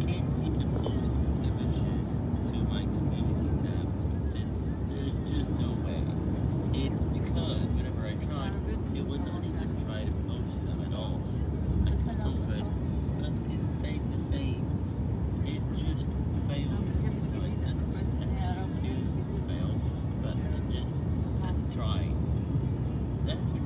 can't seem to post images to my community tab since there's just no way. It's because whenever I tried, it would not even try to post them at all. I just don't it stayed the same. It just failed. Um, but just. That's